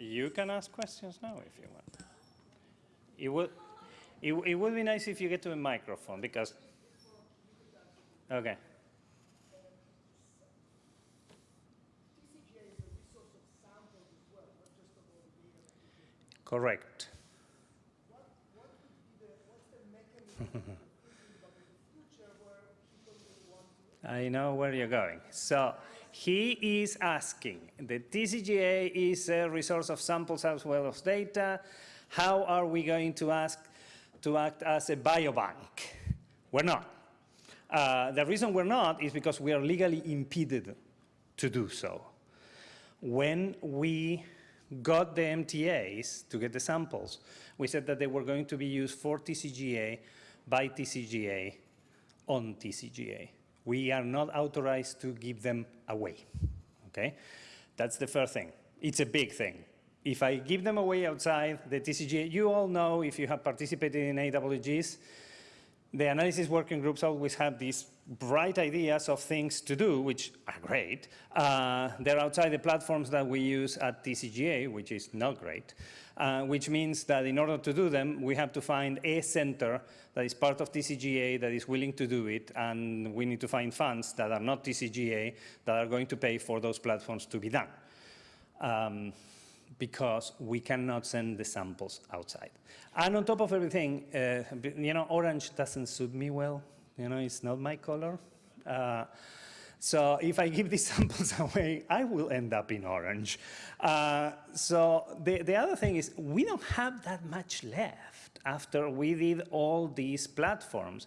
You can ask questions now if you want. It would, it, it would be nice if you get to a microphone because, okay. Correct. I know where you're going. So he is asking, the TCGA is a resource of samples as well as data. How are we going to ask to act as a biobank? We're not. Uh, the reason we're not is because we are legally impeded to do so. When we got the MTAs to get the samples, we said that they were going to be used for TCGA, by TCGA, on TCGA. We are not authorized to give them away, okay? That's the first thing. It's a big thing. If I give them away outside the TCGA, you all know if you have participated in AWGs, the analysis working groups always have these bright ideas of things to do, which are great. Uh, they're outside the platforms that we use at TCGA, which is not great, uh, which means that in order to do them, we have to find a center that is part of TCGA that is willing to do it, and we need to find funds that are not TCGA that are going to pay for those platforms to be done. Um, because we cannot send the samples outside. And on top of everything, uh, you know, orange doesn't suit me well. You know, it's not my color. Uh, so if I give these samples away, I will end up in orange. Uh, so the, the other thing is we don't have that much left after we did all these platforms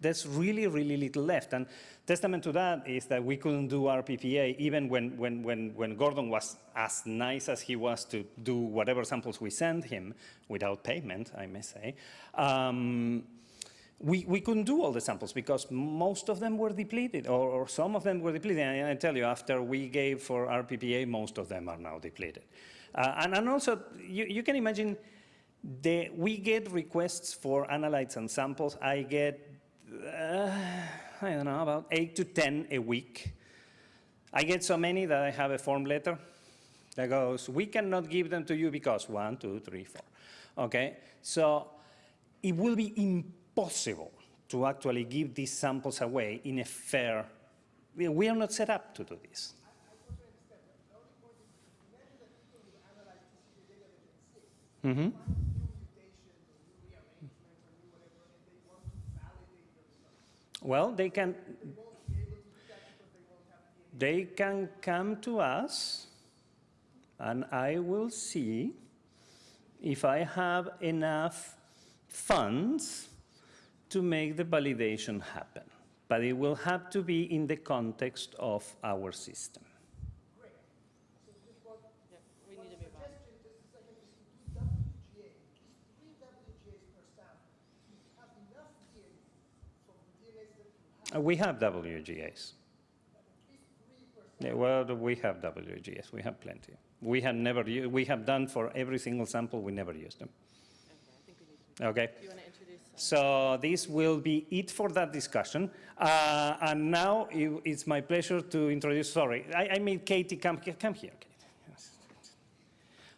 there's really, really little left. And testament to that is that we couldn't do RPPA even when, when, when, when Gordon was as nice as he was to do whatever samples we sent him without payment, I may say. Um, we, we couldn't do all the samples because most of them were depleted or, or some of them were depleted. And I tell you, after we gave for RPPA, most of them are now depleted. Uh, and, and also, you, you can imagine the, we get requests for analytes and samples. I get uh, I don't know, about eight to 10 a week. I get so many that I have a form letter that goes, we cannot give them to you because one, two, three, four. Okay, so it will be impossible to actually give these samples away in a fair, we are not set up to do this. Mm -hmm. Well, they can, they can come to us and I will see if I have enough funds to make the validation happen. But it will have to be in the context of our system. Uh, we have WGAs. Yeah, well, we have WGS. We have plenty. We have never we have done for every single sample. We never used them. Okay. okay. So this will be it for that discussion. Uh, and now it, it's my pleasure to introduce. Sorry, I, I made Katie come come here.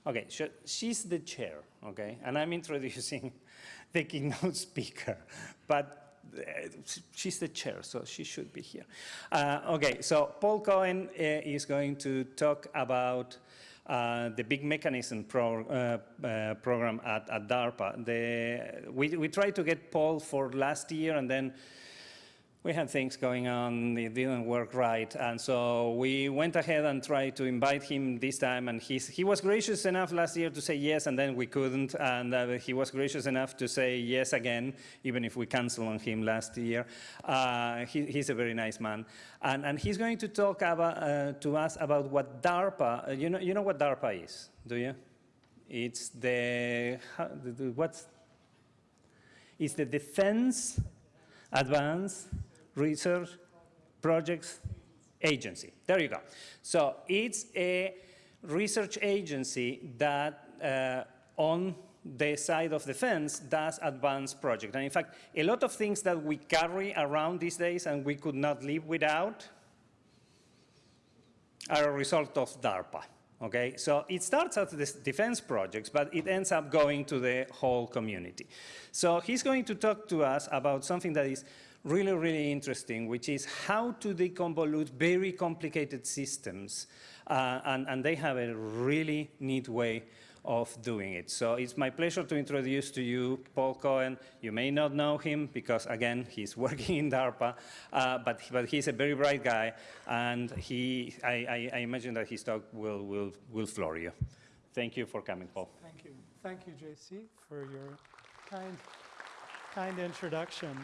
Okay, so she's the chair. Okay, and I'm introducing the keynote speaker, but she's the chair, so she should be here. Uh, okay, so Paul Cohen uh, is going to talk about uh, the big mechanism pro, uh, uh, program at, at DARPA. The, we, we tried to get Paul for last year and then we had things going on, it didn't work right, and so we went ahead and tried to invite him this time, and he's, he was gracious enough last year to say yes, and then we couldn't, and uh, he was gracious enough to say yes again, even if we canceled on him last year. Uh, he, he's a very nice man, and, and he's going to talk about, uh, to us about what DARPA, uh, you know, you know what DARPA is, do you? It's the, how, the what's, it's the Defense Advanced Research Projects Agency. There you go. So it's a research agency that uh, on the side of the fence does advanced projects. And in fact, a lot of things that we carry around these days and we could not live without are a result of DARPA. Okay, so it starts at the defense projects, but it ends up going to the whole community. So he's going to talk to us about something that is really, really interesting, which is how to deconvolute very complicated systems. Uh, and, and they have a really neat way of doing it. So it's my pleasure to introduce to you Paul Cohen. You may not know him because, again, he's working in DARPA, uh, but, but he's a very bright guy, and he, I, I, I imagine that his talk will, will, will floor you. Thank you for coming, Paul. Thank you. Thank you, JC, for your kind, kind introduction.